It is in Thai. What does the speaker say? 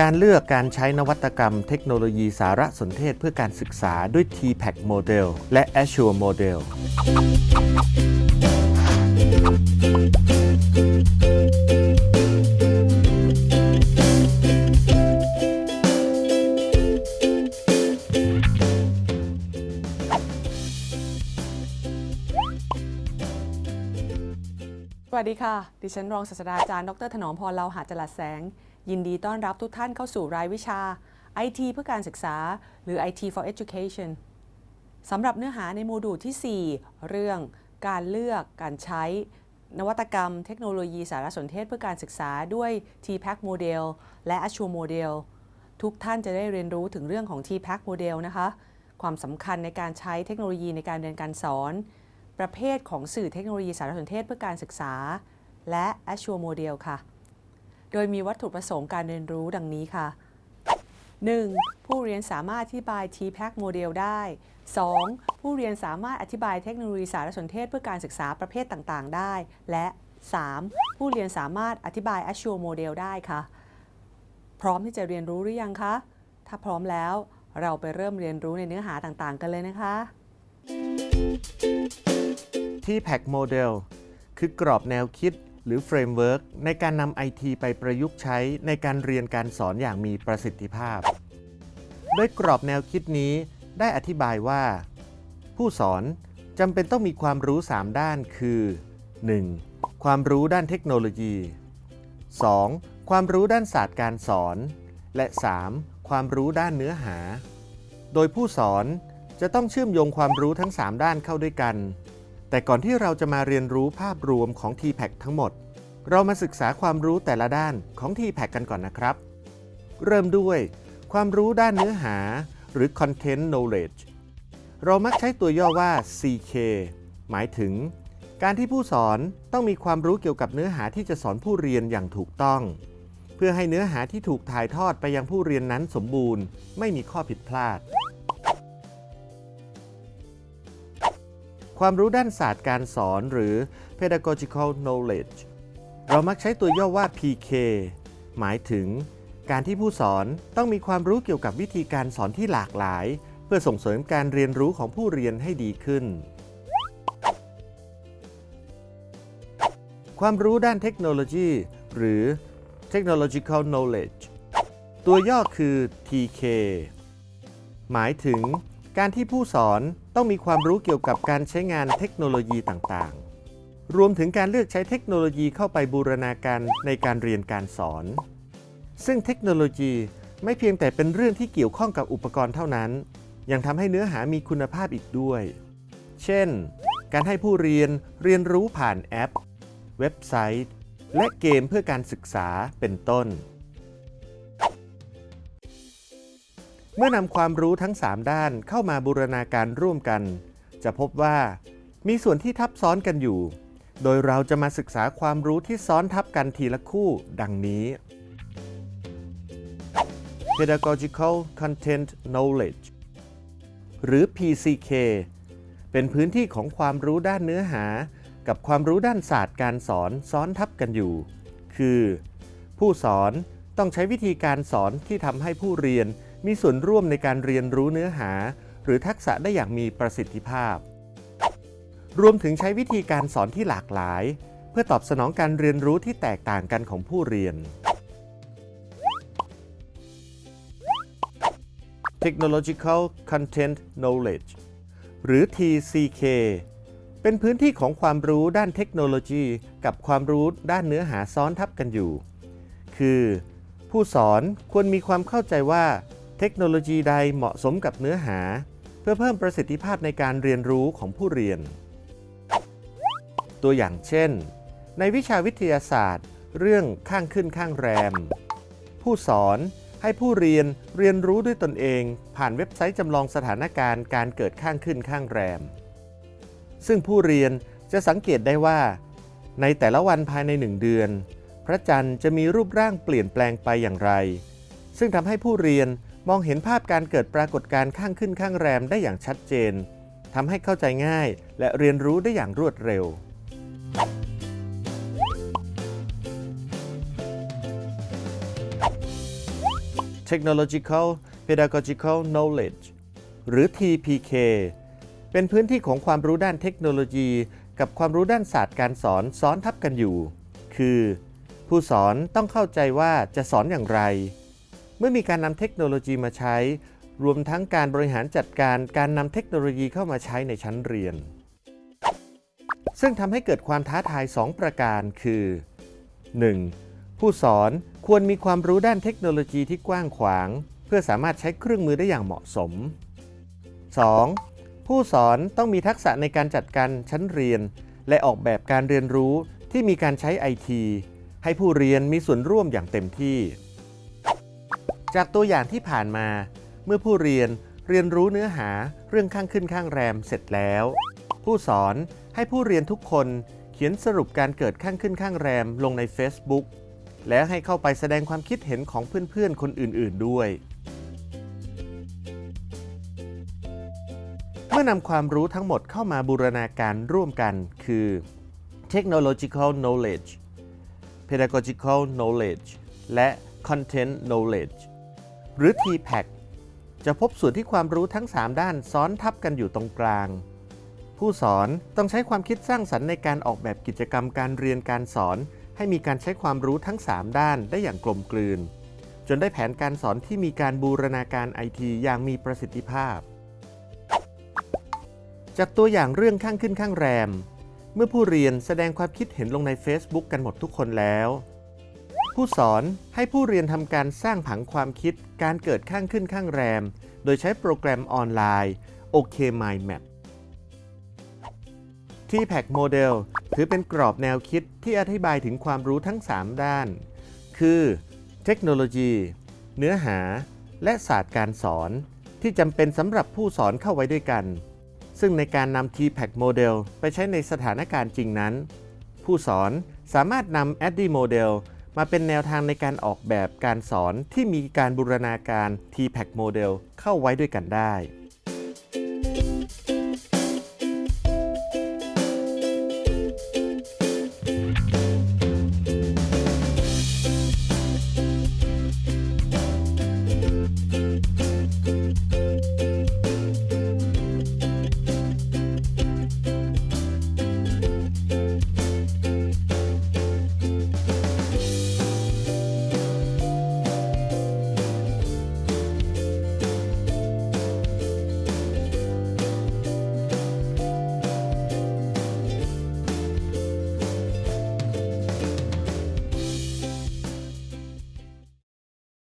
การเลือกการใช้นวัตกรรมเทคโนโลยีสารสนเทศเพื่อการศึกษาด้วย TPAC Model และ Azure Model สวัสดีค่ะ ดิฉันรองศาสตราจารย์ ดร ถนอมพรเลาหะจลัดแสง ยินดีต้อนรับทุกท่านเข้าสู่รายวิชา IT เพื่อการศึกษา หรือ IT for Education สำหรับเนื้อหาในโมดูลที่ 4 เรื่องการเลือกการใช้ นวัตกรรม เทคโนโลยีสารสนเทศเพื่อการศึกษาด้วย TPAC Model และ Azure Model ทุกท่านจะได้เรียนรู้ถึงเรื่องของ TPAC Model นะคะ ความสำคัญในการใช้เทคโนโลยีในการเรียนการสอน ประเภทของสื่อเทคโนโลยีสารสนเทศเพื่อการศึกษา และ Azure Model ค่ะ โดยมีวัตถุประสงค์การเรียนรู้ดังนี้ค่ะ 1. ผู้เรียนสามารถอธิบาย TPAC Model ได้ 2. ผู้เรียนสามารถอธิบายเทคโนโลยีสารสนเทศเพื่อการศึกษาประเภทต่างๆ ได้ และ 3. ผู้เรียนสามารถอธิบาย Azure Model ได้ค่ะ พร้อมที่จะเรียนรู้หรือยังคะ ถ้าพร้อมแล้วเราไปเริ่มเรียนรู้ในเนื้อหาต่างๆ กันเลยนะคะ TPACK Model คือกรอบแนวคิด หรือ framework ในการนำ IT ไปประยุกต์ใช้ในการเรียนการสอนอย่างมีประสิทธิภาพโดยกรอบแนวคิดนี้ได้อธิบายว่า ผู้สอนจำเป็นต้องมีความรู้ 3 ด้านคือ 1. ความรู้ด้านเทคโนโลยี 2. ความรู้ด้านศาสตร์การสอน และ 3. ความรู้ด้านเนื้อหา โดยผู้สอนจะต้องเชื่อมโยงความรู้ทั้ง 3 ด้านเข้าด้วยกัน แต่ก่อนที่เราจะมาเรียนรู้ภาพรวมของ TPAC ทั้งหมด เรามาศึกษาความรู้แต่ละด้านของ TPAC กันก่อนนะครับ เริ่มด้วย ความรู้ด้านเนื้อหา หรือ Content Knowledge เรามักใช้ตัวย่อว่า CK หมายถึง การที่ผู้สอนต้องมีความรู้เกี่ยวกับเนื้อหาที่จะสอนผู้เรียนอย่างถูกต้อง เพื่อให้เนื้อหาที่ถูกถ่ายทอดไปยังผู้เรียนนั้นสมบูรณ์ ไม่มีข้อผิดพลาด ความรู้ด้านศาสตร์การสอนหรือ pedagogical knowledge เรามักใช้ตัวย่อว่า PK หมายถึง การที่ผู้สอนต้องมีความรู้เกี่ยวกับวิธีการสอนที่หลากหลาย เพื่อส่งเสริมการเรียนรู้ของผู้เรียนให้ดีขึ้น ความรู้ด้านเทคโนโลยีหรือ technological knowledge ตัวย่อคือ TK หมายถึง การที่ผู้สอนต้องมีความรู้เกี่ยวกับการใช้งานเทคโนโลยีต่างๆ รวมถึงการเลือกใช้เทคโนโลยีเข้าไปบูรณาการในการเรียนการสอน ซึ่งเทคโนโลยีไม่เพียงแต่เป็นเรื่องที่เกี่ยวข้องกับอุปกรณ์เท่านั้น ยังทำให้เนื้อหามีคุณภาพอีกด้วย เช่น การให้ผู้เรียนเรียนรู้ผ่านแอป เว็บไซต์ และเกมเพื่อการศึกษาเป็นต้น เมื่อนำความรู้ทั้ง 3 ด้านเข้ามาบูรณาการร่วมกัน จะพบว่า มีส่วนที่ทับซ้อนกันอยู่ โดยเราจะมาศึกษาความรู้ที่ซ้อนทับกันทีละคู่ ดังนี้ Pedagogical Content Knowledge หรือ PCK เป็นพื้นที่ของความรู้ด้านเนื้อหา กับความรู้ด้านศาสตร์การสอนซ้อนทับกันอยู่ คือ ผู้สอนต้องใช้วิธีการสอนที่ทำให้ผู้เรียน มีส่วนร่วมในการเรียนรู้เนื้อหา หรือทักษะได้อย่างมีประสิทธิภาพ รวมถึงใช้วิธีการสอนที่หลากหลาย เพื่อตอบสนองการเรียนรู้ที่แตกต่างกันของผู้เรียน Technological Content Knowledge หรือ TCK เป็นพื้นที่ของความรู้ด้านเทคโนโลยี กับความรู้ด้านเนื้อหาซ้อนทับกันอยู่ คือ ผู้สอนควรมีความเข้าใจว่า เทคโนโลยีใดเหมาะสมกับเนื้อหา เพื่อเพิ่มประสิทธิภาพในการเรียนรู้ของผู้เรียน ตัวอย่างเช่น ในวิชาวิทยาศาสตร์ เรื่องข้างขึ้นข้างแรม ผู้สอนให้ผู้เรียนเรียนรู้ด้วยตนเอง ผ่านเว็บไซต์จำลองสถานการณ์การเกิดข้างขึ้นข้างแรม ซึ่งผู้เรียนจะสังเกตได้ว่า ในแต่ละวันภายในหนึ่งเดือน พระจันทร์จะมีรูปร่างเปลี่ยนแปลงไปอย่างไร ซึ่งทำให้ผู้เรียน มองเห็นภาพการเกิดปรากฏการณ์ข้างขึ้นข้างแรมได้อย่างชัดเจนทำให้เข้าใจง่ายและเรียนรู้ได้อย่างรวดเร็ว Technological Pedagogical Knowledge หรือ TPK เป็นพื้นที่ของความรู้ด้านเทคโนโลยี กับความรู้ด้านศาสตร์การสอนซ้อนทับกันอยู่ คือ ผู้สอนต้องเข้าใจว่าจะสอนอย่างไร เมื่อมีการนำเทคโนโลยีมาใช้ รวมทั้งการบริหารจัดการการนำเทคโนโลยีเข้ามาใช้ในชั้นเรียน ซึ่งทำให้เกิดความท้าทาย 2 ประการคือ 1. ผู้สอนควรมีความรู้ด้านเทคโนโลยีที่กว้างขวาง เพื่อสามารถใช้เครื่องมือได้อย่างเหมาะสม 2. ผู้สอนต้องมีทักษะในการจัดการชั้นเรียน และออกแบบการเรียนรู้ที่มีการใช้ไอทีให้ผู้เรียนมีส่วนร่วมอย่างเต็มที่ จากตัวอย่างที่ผ่านมา เมื่อผู้เรียนเรียนรู้เนื้อหาเรื่องข้างขึ้นข้างแรมเสร็จแล้ว ผู้สอนให้ผู้เรียนทุกคนเขียนสรุปการเกิดข้างขึ้นข้างแรมลงใน Facebook แล้วให้เข้าไปแสดงความคิดเห็นของเพื่อนๆ คนอื่น ๆ ด้วย เมื่อนำความรู้ทั้งหมดเข้ามาบูรณาการร่วมกันคือ technological knowledge pedagogical knowledge และ content knowledge หรือ TPAC จะพบส่วนที่ความรู้ทั้ง 3 ด้านซ้อนทับกันอยู่ตรงกลาง ผู้สอนต้องใช้ความคิดสร้างสรรค์ในการออกแบบกิจกรรมการเรียนการสอน ให้มีการใช้ความรู้ทั้ง 3 ด้านได้อย่างกลมกลืน จนได้แผนการสอนที่มีการบูรณาการไอทีอย่างมีประสิทธิภาพ จากตัวอย่างเรื่องข้างขึ้นข้างแรม เมื่อผู้เรียนแสดงความคิดเห็นลงใน Facebook กันหมดทุกคนแล้ว ผู้สอนให้ผู้เรียนทำการสร้างผังความคิดการเกิดข้างขึ้นข้างแรม โดยใช้โปรแกรมออนไลน์ OK Mind Map TPAC Model ถือเป็นกรอบแนวคิดที่อธิบายถึงความรู้ทั้ง 3 ด้าน คือ เทคโนโลยี เนื้อหา และศาสตร์การสอน ที่จำเป็นสำหรับผู้สอนเข้าไว้ด้วยกัน ซึ่งในการนำ TPAC Model ไปใช้ในสถานการณ์จริงนั้น ผู้สอนสามารถนำ ADDIE Model มาเป็นแนวทางในการออกแบบการสอนที่มีการบูรณาการ TPAC Model เข้าไว้ด้วยกันได้